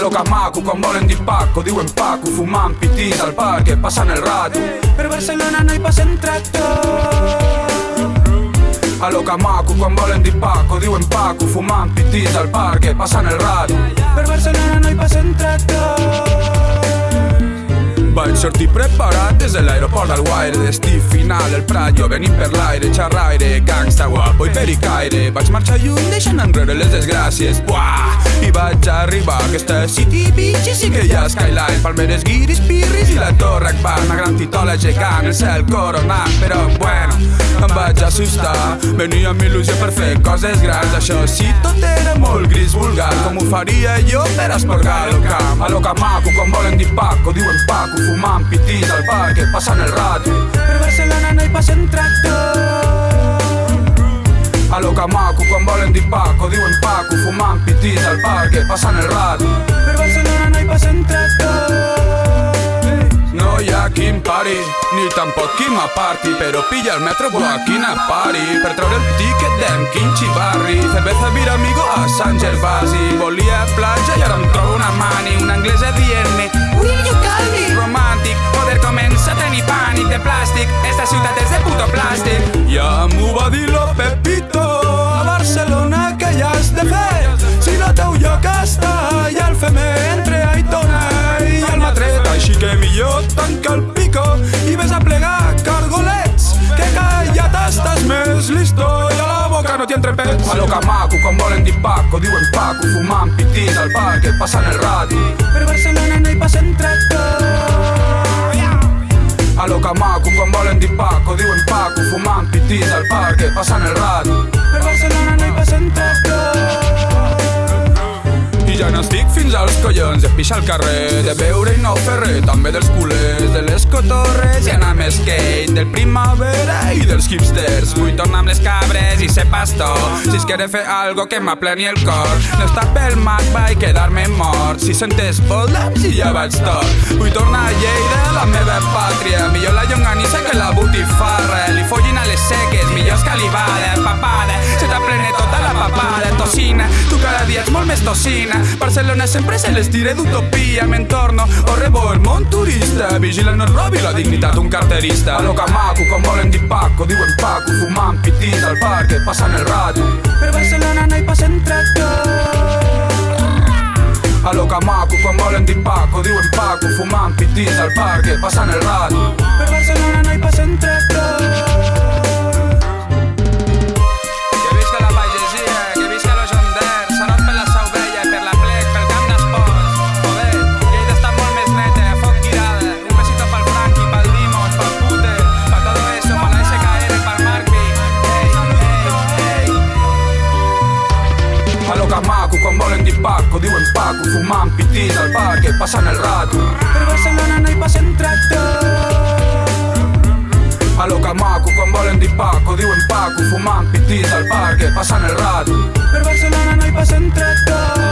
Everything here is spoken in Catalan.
A lo que maco, quan volen dir Paco, diuen Paco, fumant pitís al parc, passant el rato. Per Barcelona no hi passen tractor. A lo que maco, quan volen dir Paco, diuen Paco, fumant pitís al parc, passant el rato. Per Barcelona no hi passen tractor. Vaig sortir preparat des de l'aeroport del Guaire Destí final, el Prat, jo venim per l'aire Xerraire, gangsta, guapo i pericaire Vaig marxar lluny deixant enrere les desgràcies Buah! Vaig arribar aquesta city beach i sí que hi ha skyline. Palmeres, guiris, pirris i la torre Akbar. Una gran titola gegant, el cel coronat. Però bueno, em vaig assustar. Venia amb il·lusió per fer coses grans. Això sí, tot era molt gris vulgar. Com ho faria jo per esporgar el camp? A lo que maco, quan volen dir Paco, diuen Paco fumant pitís al parc, passant el rato. Per Barcelona no hi passen tractor. A lo que maco, quan volen dir Paco, diuen Paco, fumant pitís al parc, passant el rato. Per Barcelona no hi passen tractor. No hi ha quin pari, ni tampoc qui m'aparti, però pilla el metro, buah, quina pari, per treure el tiquet d'en Quinchi Barri, cerveza vir amigo a Sant Gervasi, volia platja i ara em trobo una mani, una anglesa dient-me, will you call me? Romàntic, poder comença a tenir pànic de plàstic, esta ciutat és de puto plàstic. La boca no t'hi entre pets. A lo que maco, quan volen dir Paco, diuen Paco, fumant pitís al parc, passant el radi. Per Barcelona no hi passen tractor. A lo que maco, quan volen dir Paco, diuen Paco, fumant pitís al parc, passant el radi. Per Barcelona no hi passen tractor. I ja n'estic fins als collons de pixar al carrer, de beure i no fer res, també dels culers, de les cotorres i anar amb skate, del primavera i dels hipsters. Vull tornar amb les cabres i ser pastor, si es quiere fer algo que m'apleni el cor. No estar pel magba i quedar-me mort, si sentes boldaps i ja vaig tot. Vull tornar a Lleida, la meva pàtria, millor la llonganissa que la botifarra, ets molt més tocina, Barcelona sempre se les tira d'utopia M'entorno o rebo el món turista. Vigila no es robi la dignitat un carterista. A lo que maco, quan volen dir Paco Diuen Paco, fumant pitís al parc Passant el rato Per Barcelona no hi passen tractor. A lo que maco, quan volen dir Paco Diuen Paco, fumant pitís al parc Passant el rato Per Barcelona no hi passen tractor. Fumant pitís al parc Passant el rato Per Barcelona no hi passen tractor. A lo que maco, quan volen dir Paco Diuen Paco, fumant pitís al parc Passant el rato Per Barcelona no hi passen tractor.